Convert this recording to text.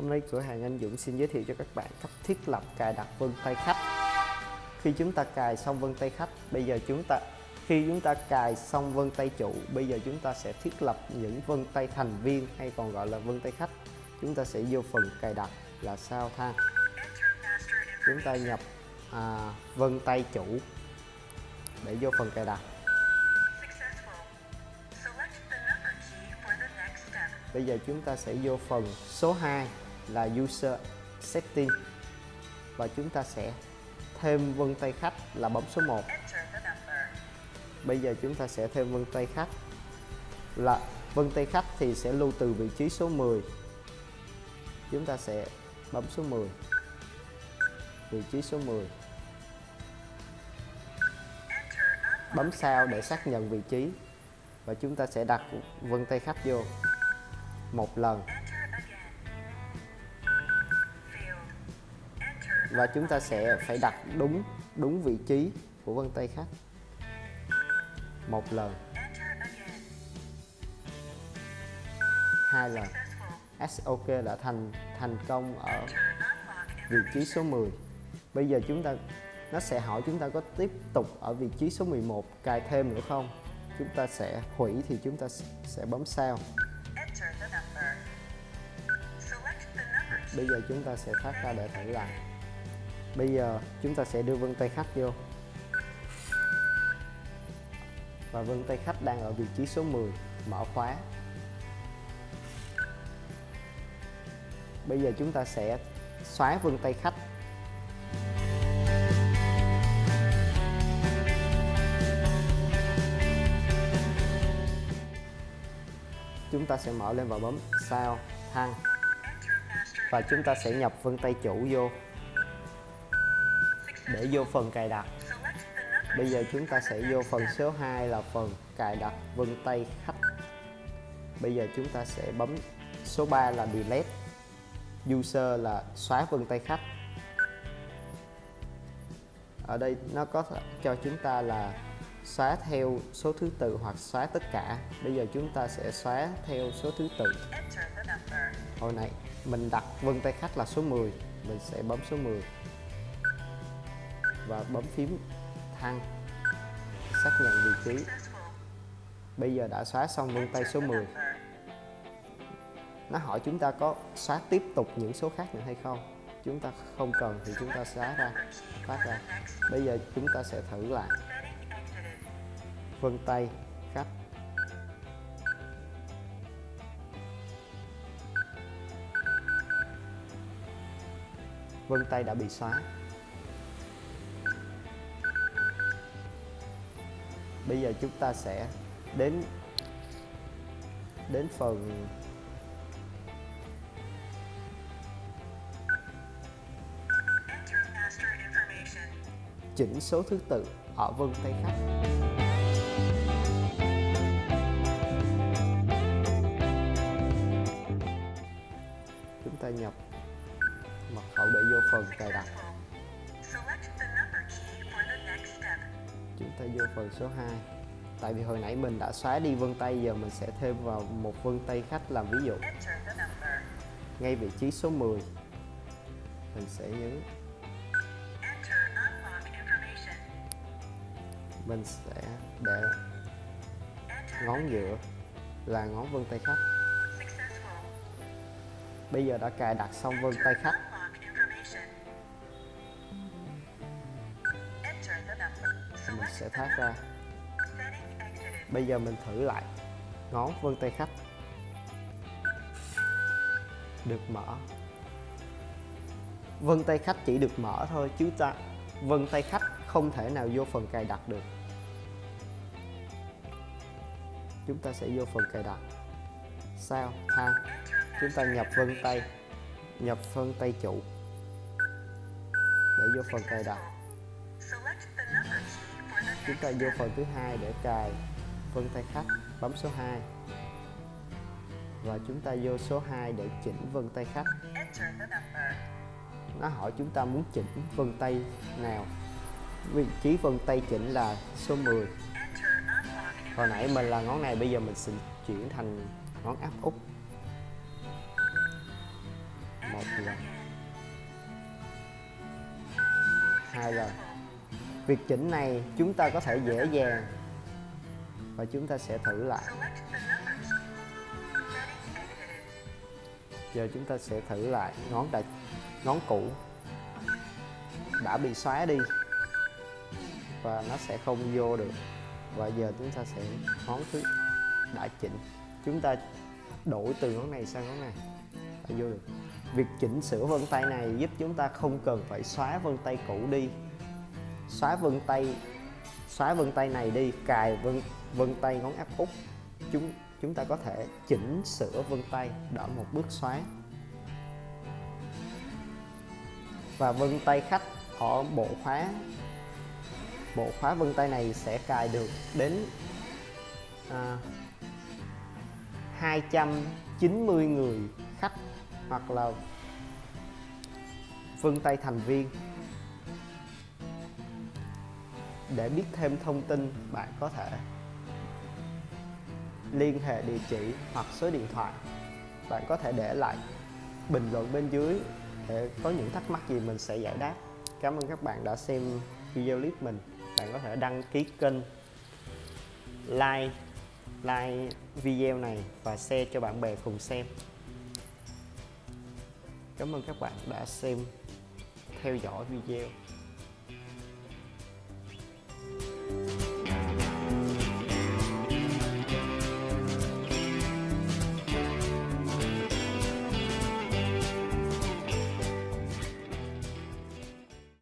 Hôm nay cửa hàng anh Dũng xin giới thiệu cho các bạn cách thiết lập cài đặt vân tay khách. Khi chúng ta cài xong vân tay khách, bây giờ chúng ta khi chúng ta cài xong vân tay chủ, bây giờ chúng ta sẽ thiết lập những vân tay thành viên hay còn gọi là vân tay khách. Chúng ta sẽ vô phần cài đặt là sao thang. Chúng ta nhập à, vân tay chủ để vô phần cài đặt. Bây giờ chúng ta sẽ vô phần số 2 là User Setting và chúng ta sẽ thêm vân tay khách là bấm số 1. Bây giờ chúng ta sẽ thêm vân tay khách là vân tay khách thì sẽ lưu từ vị trí số 10. Chúng ta sẽ bấm số 10. Vị trí số 10. Bấm sao để xác nhận vị trí và chúng ta sẽ đặt vân tay khách vô một lần và chúng ta sẽ phải đặt đúng đúng vị trí của vân tay khách một lần. Hai lần. SOK đã thành thành công ở vị trí số 10 bây giờ chúng ta nó sẽ hỏi chúng ta có tiếp tục ở vị trí số 11 cài thêm nữa không? Chúng ta sẽ hủy thì chúng ta sẽ bấm sao. Bây giờ chúng ta sẽ thoát ra để thử lại bây giờ chúng ta sẽ đưa vân tay khách vô. Và vân tay khách đang ở vị trí số 10 mở khóa. Bây giờ chúng ta sẽ xóa vân tay khách. Chúng ta sẽ mở lên và bấm sao, thăng. Và chúng ta sẽ nhập vân tay chủ vô để vô phần cài đặt. Bây giờ chúng ta sẽ vô phần số 2 là phần cài đặt vân tay khách. Bây giờ chúng ta sẽ bấm số 3 là delete. User là xóa vân tay khách. Ở đây nó có cho chúng ta là xóa theo số thứ tự hoặc xóa tất cả. Bây giờ chúng ta sẽ xóa theo số thứ tự. Hồi nãy mình đặt vân tay khách là số 10 mình sẽ bấm số 10 và bấm phím thăng xác nhận vị trí. Bây giờ đã xóa xong vân tay số 10 nó hỏi chúng ta có xóa tiếp tục những số khác nữa hay không? Chúng ta không cần thì chúng ta xóa ra, phát ra. Bây giờ chúng ta sẽ thử lại. Vân tay khách vân tay đã bị xóa. Bây giờ chúng ta sẽ đến đến phần chỉnh số thứ tự ở vân tay khách chúng ta nhập mật khẩu để vô phần cài đặt. Chúng ta vô phần số 2 tại vì hồi nãy mình đã xóa đi vân tay giờ mình sẽ thêm vào một vân tay khách làm ví dụ. Ngay vị trí số 10 mình sẽ nhấn. Mình sẽ để ngón giữa là ngón vân tay khách bây giờ đã cài đặt xong vân tay khách sẽ thoát ra. Bây giờ mình thử lại ngón vân tay khách được mở. Vân tay khách chỉ được mở thôi, chứ ta, vân tay khách không thể nào vô phần cài đặt được. Chúng ta sẽ vô phần cài đặt. Sao? Thang chúng ta nhập vân tay, nhập vân tay chủ. Để vô phần cài đặt chúng ta vô phần thứ hai để cài vân tay khách bấm số 2 và chúng ta vô số 2 để chỉnh vân tay khách nó hỏi chúng ta muốn chỉnh vân tay nào? Vị trí vân tay chỉnh là số 10 hồi nãy mình là ngón này, bây giờ mình sẽ chuyển thành ngón áp út. Một lần. Hai lần việc chỉnh này chúng ta có thể dễ dàng. Và chúng ta sẽ thử lại. Giờ chúng ta sẽ thử lại ngón đã ngón cũ đã bị xóa đi. Và nó sẽ không vô được. Và giờ chúng ta sẽ, ngón thứ đã chỉnh. Chúng ta đổi từ ngón này sang ngón này. Đã vô được. Việc chỉnh sửa vân tay này giúp chúng ta không cần phải xóa vân tay cũ đi xóa vân tay xóa vân tay này đi cài vân vân tay ngón áp út. Chúng chúng ta có thể chỉnh sửa vân tay đỡ một bước xóa. Và vân tay khách ở bộ khóa bộ khóa vân tay này sẽ cài được đến à, 290 người khách hoặc là vân tay thành viên để biết thêm thông tin bạn có thể liên hệ địa chỉ hoặc số điện thoại bạn có thể để lại bình luận bên dưới để có những thắc mắc gì mình sẽ giải đáp. Cảm ơn các bạn đã xem video clip mình. Bạn có thể đăng ký kênh, like like video này và share cho bạn bè cùng xem. Cảm ơn các bạn đã xem, theo dõi video.